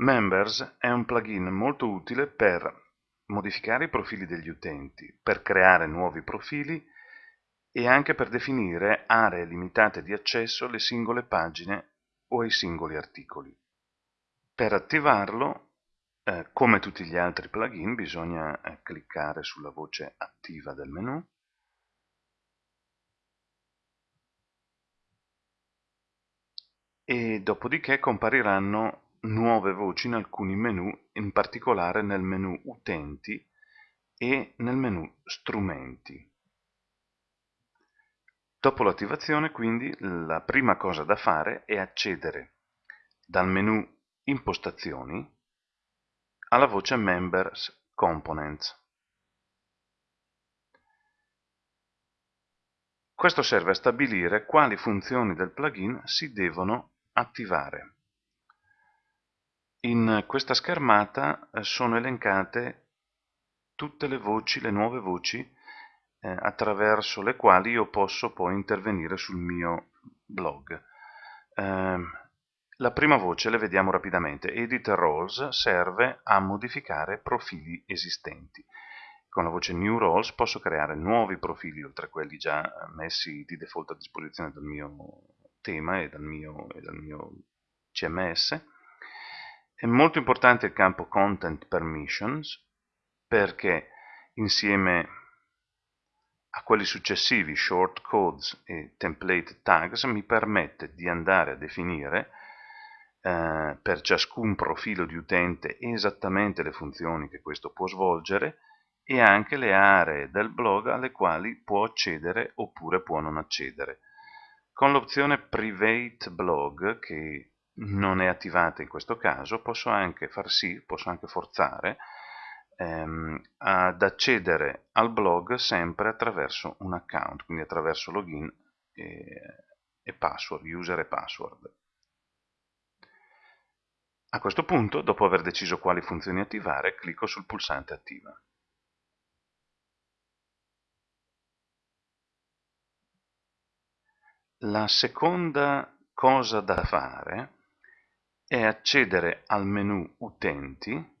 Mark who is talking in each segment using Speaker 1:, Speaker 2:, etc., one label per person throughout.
Speaker 1: Members è un plugin molto utile per modificare i profili degli utenti, per creare nuovi profili e anche per definire aree limitate di accesso alle singole pagine o ai singoli articoli. Per attivarlo, eh, come tutti gli altri plugin, bisogna eh, cliccare sulla voce attiva del menu e dopodiché compariranno nuove voci in alcuni menu, in particolare nel menu Utenti e nel menu Strumenti. Dopo l'attivazione, quindi, la prima cosa da fare è accedere dal menu Impostazioni alla voce Members Components. Questo serve a stabilire quali funzioni del plugin si devono attivare. In questa schermata eh, sono elencate tutte le voci, le nuove voci, eh, attraverso le quali io posso poi intervenire sul mio blog. Eh, la prima voce le vediamo rapidamente. Edit Roles serve a modificare profili esistenti. Con la voce New Roles posso creare nuovi profili oltre a quelli già messi di default a disposizione dal mio tema e dal mio, e dal mio CMS è molto importante il campo Content Permissions perché insieme a quelli successivi, Short Codes e Template Tags, mi permette di andare a definire eh, per ciascun profilo di utente esattamente le funzioni che questo può svolgere e anche le aree del blog alle quali può accedere oppure può non accedere. Con l'opzione Private Blog, che non è attivata in questo caso, posso anche far sì, posso anche forzare ehm, ad accedere al blog sempre attraverso un account, quindi attraverso login e, e password, user e password. A questo punto, dopo aver deciso quali funzioni attivare, clicco sul pulsante attiva. La seconda cosa da fare è accedere al menu Utenti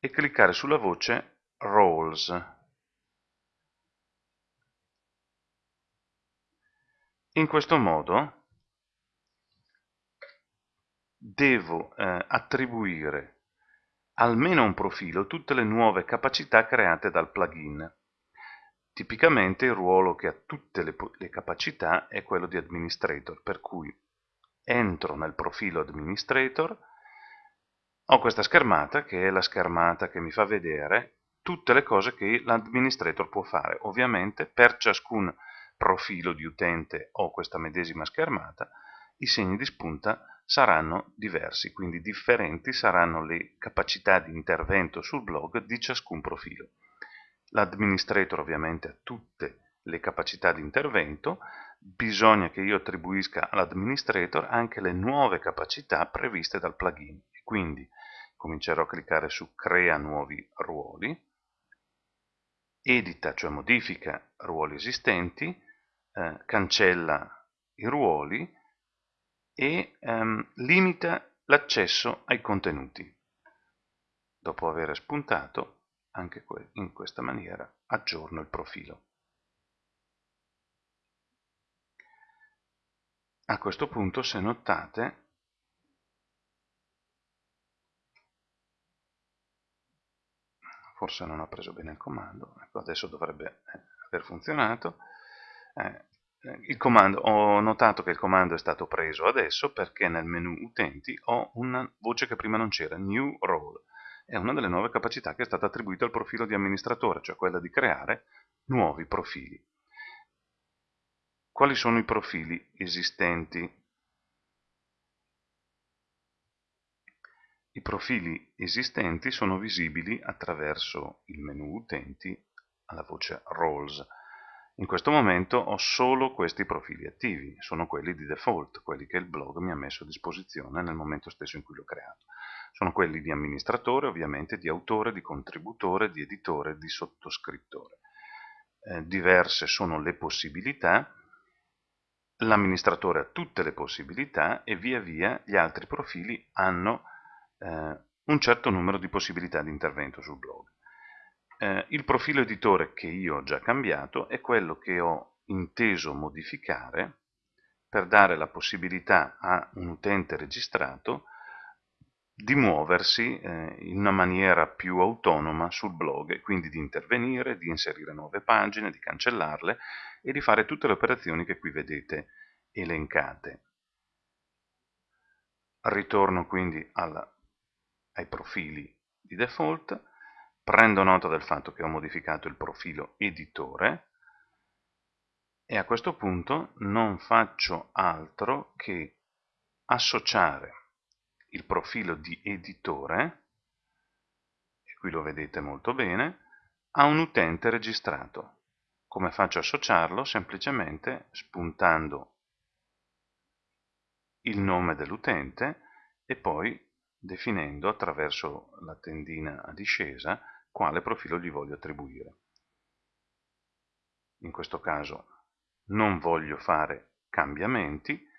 Speaker 1: e cliccare sulla voce Roles. In questo modo devo eh, attribuire almeno un profilo tutte le nuove capacità create dal plugin. Tipicamente il ruolo che ha tutte le, le capacità è quello di administrator, per cui entro nel profilo administrator, ho questa schermata che è la schermata che mi fa vedere tutte le cose che l'administrator può fare. Ovviamente per ciascun profilo di utente ho questa medesima schermata, i segni di spunta saranno diversi, quindi differenti saranno le capacità di intervento sul blog di ciascun profilo. L'administrator ovviamente ha tutte le capacità di intervento, bisogna che io attribuisca all'administrator anche le nuove capacità previste dal plugin. Quindi comincerò a cliccare su Crea nuovi ruoli, edita, cioè modifica ruoli esistenti, eh, cancella i ruoli e ehm, limita l'accesso ai contenuti. Dopo aver spuntato, anche in questa maniera aggiorno il profilo. A questo punto, se notate, forse non ho preso bene il comando, ecco, adesso dovrebbe eh, aver funzionato. Eh, il comando, ho notato che il comando è stato preso adesso perché nel menu utenti ho una voce che prima non c'era, New Role. È una delle nuove capacità che è stata attribuita al profilo di amministratore, cioè quella di creare nuovi profili. Quali sono i profili esistenti? I profili esistenti sono visibili attraverso il menu Utenti alla voce Roles. In questo momento ho solo questi profili attivi, sono quelli di default, quelli che il blog mi ha messo a disposizione nel momento stesso in cui l'ho creato. Sono quelli di amministratore, ovviamente di autore, di contributore, di editore, di sottoscrittore. Eh, diverse sono le possibilità, l'amministratore ha tutte le possibilità e via via gli altri profili hanno eh, un certo numero di possibilità di intervento sul blog. Eh, il profilo editore che io ho già cambiato è quello che ho inteso modificare per dare la possibilità a un utente registrato di muoversi eh, in una maniera più autonoma sul blog e quindi di intervenire, di inserire nuove pagine, di cancellarle e di fare tutte le operazioni che qui vedete elencate. Ritorno quindi alla, ai profili di default, prendo nota del fatto che ho modificato il profilo editore e a questo punto non faccio altro che associare il profilo di editore, e qui lo vedete molto bene, a un utente registrato. Come faccio a associarlo? Semplicemente spuntando il nome dell'utente e poi definendo attraverso la tendina a discesa quale profilo gli voglio attribuire. In questo caso non voglio fare cambiamenti,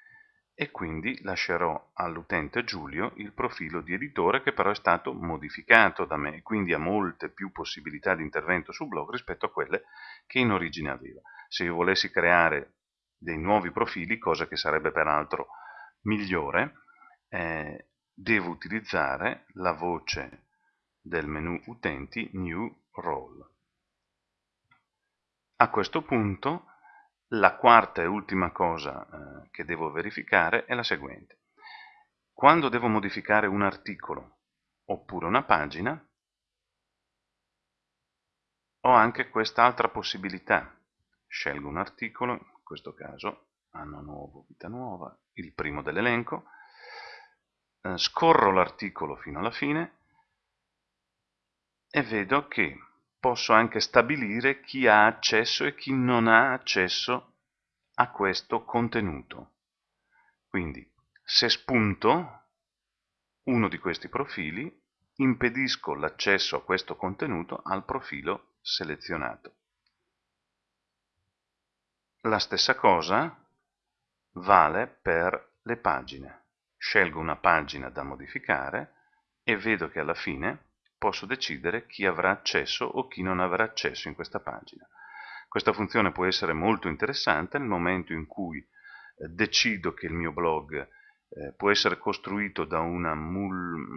Speaker 1: e quindi lascerò all'utente Giulio il profilo di editore che però è stato modificato da me, quindi ha molte più possibilità di intervento sul blog rispetto a quelle che in origine aveva. Se io volessi creare dei nuovi profili, cosa che sarebbe peraltro migliore, eh, devo utilizzare la voce del menu utenti New Role. A questo punto la quarta e ultima cosa eh, che devo verificare è la seguente. Quando devo modificare un articolo oppure una pagina, ho anche quest'altra possibilità. Scelgo un articolo, in questo caso anno nuovo, vita nuova, il primo dell'elenco, eh, scorro l'articolo fino alla fine e vedo che posso anche stabilire chi ha accesso e chi non ha accesso a questo contenuto. Quindi, se spunto uno di questi profili, impedisco l'accesso a questo contenuto al profilo selezionato. La stessa cosa vale per le pagine. Scelgo una pagina da modificare e vedo che alla fine posso decidere chi avrà accesso o chi non avrà accesso in questa pagina. Questa funzione può essere molto interessante nel momento in cui eh, decido che il mio blog eh, può essere costruito da una,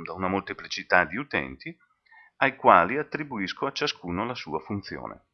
Speaker 1: da una molteplicità di utenti ai quali attribuisco a ciascuno la sua funzione.